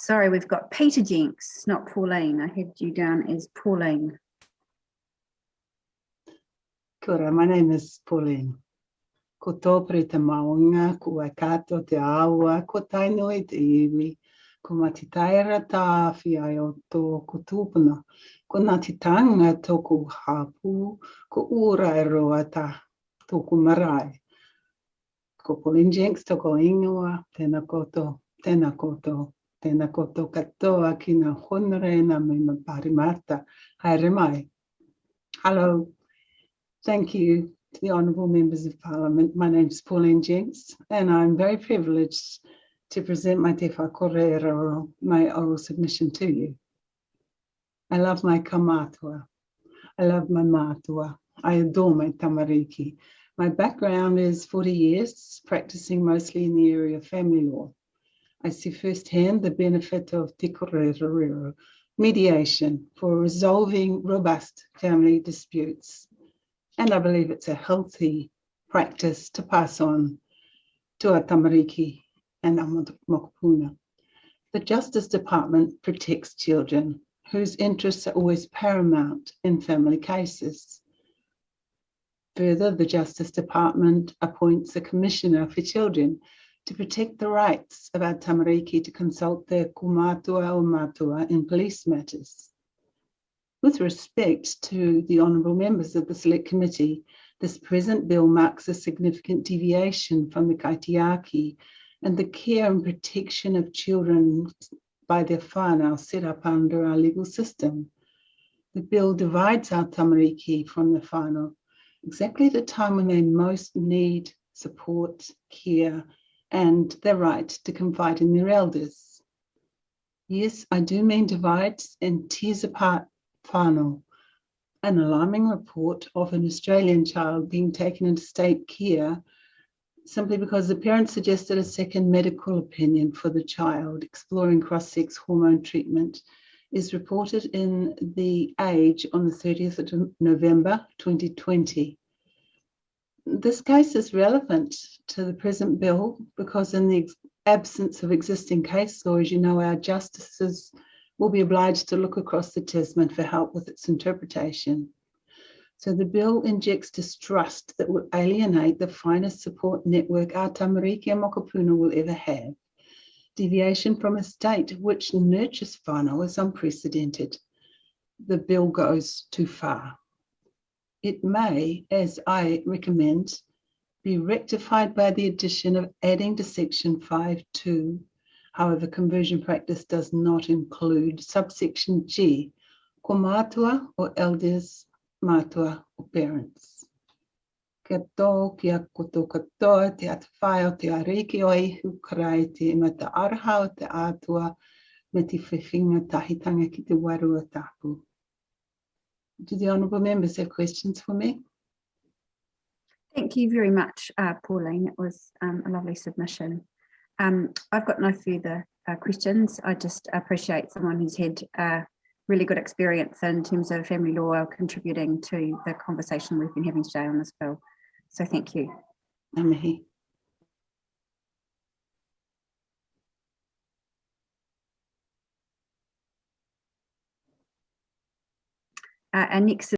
sorry, we've got Peter Jenks, not Pauline. I had you down as Pauline. Kia my name is Pauline. Ko tōpere te maunga, ko te awa, ko te iwi, ko mati taira tā ai o tō ko tūpuna, ko ngāti tanga tōku hāpū, ko ura e roa tā tōku marae. Ko Pauline Jenks tōko ingoa, tēnā koto, tēnā koto, tēnā katoa me ma parimata. Haere mai. Hello, thank you to the honourable members of parliament. My name is Pauline Jenks and I'm very privileged to present my Te Whakorero, my oral submission to you. I love my kaumātua. I love my matua. I adore my tamariki. My background is 40 years, practicing mostly in the area of family law. I see firsthand the benefit of te korero, mediation for resolving robust family disputes. And I believe it's a healthy practice to pass on to our tamariki and our mokopuna. The Justice Department protects children whose interests are always paramount in family cases. Further, the Justice Department appoints a Commissioner for Children to protect the rights of our tamariki to consult their kaumātua o matua in police matters. With respect to the honourable members of the Select Committee, this present bill marks a significant deviation from the kaitiaki and the care and protection of children by their whānau set up under our legal system. The bill divides our tamariki from the whānau exactly the time when they most need support, care, and their right to confide in their elders. Yes, I do mean divides and tears apart whānau. An alarming report of an Australian child being taken into state care simply because the parent suggested a second medical opinion for the child exploring cross-sex hormone treatment is reported in The Age on the 30th of November 2020. This case is relevant to the present bill because in the absence of existing case law, as you know, our justices will be obliged to look across the Tasman for help with its interpretation. So the bill injects distrust that will alienate the finest support network our Tamariki and Mokopuna will ever have. Deviation from a state which nurtures whānau is unprecedented. The bill goes too far. It may, as I recommend, be rectified by the addition of adding to section 5.2. However, conversion practice does not include subsection G, kaumātua or elders matua or parents. Kia tō, kia koto katoa, te atawhai o te ariki o ihu karai te imata araha o te atua me te whiwhinga tahitanga ki te warua tapu. Do the honourable members have questions for me? Thank you very much, uh, Pauline. It was um, a lovely submission. Um, I've got no further uh, questions. I just appreciate someone who's had uh, really good experience in terms of family law contributing to the conversation we've been having today on this bill. So thank you. Amihi. Uh, next